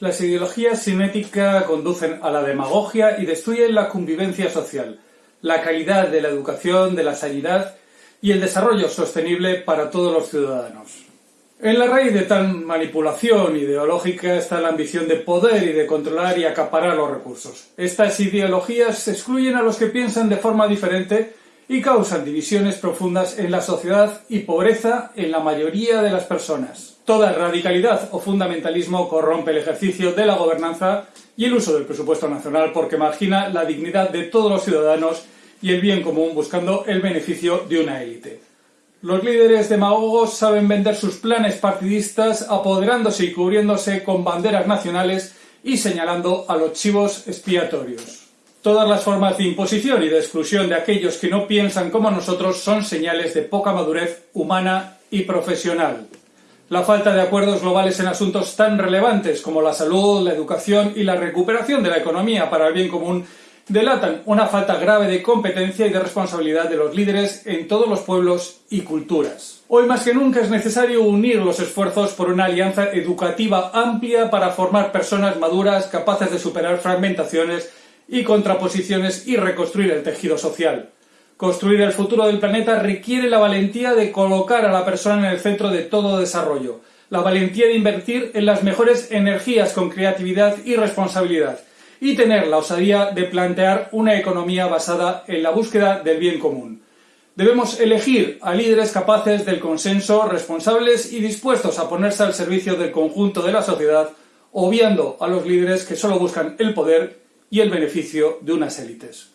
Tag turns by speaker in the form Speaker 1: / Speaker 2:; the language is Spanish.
Speaker 1: Las ideologías simétricas conducen a la demagogia y destruyen la convivencia social, la calidad de la educación, de la sanidad y el desarrollo sostenible para todos los ciudadanos. En la raíz de tal manipulación ideológica está la ambición de poder y de controlar y acaparar los recursos. Estas ideologías excluyen a los que piensan de forma diferente y causan divisiones profundas en la sociedad y pobreza en la mayoría de las personas. Toda radicalidad o fundamentalismo corrompe el ejercicio de la gobernanza y el uso del presupuesto nacional porque margina la dignidad de todos los ciudadanos y el bien común buscando el beneficio de una élite. Los líderes demagogos saben vender sus planes partidistas apoderándose y cubriéndose con banderas nacionales y señalando a los chivos expiatorios. Todas las formas de imposición y de exclusión de aquellos que no piensan como nosotros son señales de poca madurez humana y profesional. La falta de acuerdos globales en asuntos tan relevantes como la salud, la educación y la recuperación de la economía para el bien común delatan una falta grave de competencia y de responsabilidad de los líderes en todos los pueblos y culturas. Hoy más que nunca es necesario unir los esfuerzos por una alianza educativa amplia para formar personas maduras capaces de superar fragmentaciones y contraposiciones y reconstruir el tejido social. Construir el futuro del planeta requiere la valentía de colocar a la persona en el centro de todo desarrollo, la valentía de invertir en las mejores energías con creatividad y responsabilidad, y tener la osadía de plantear una economía basada en la búsqueda del bien común. Debemos elegir a líderes capaces del consenso, responsables y dispuestos a ponerse al servicio del conjunto de la sociedad, obviando a los líderes que solo buscan el poder y el beneficio de unas élites.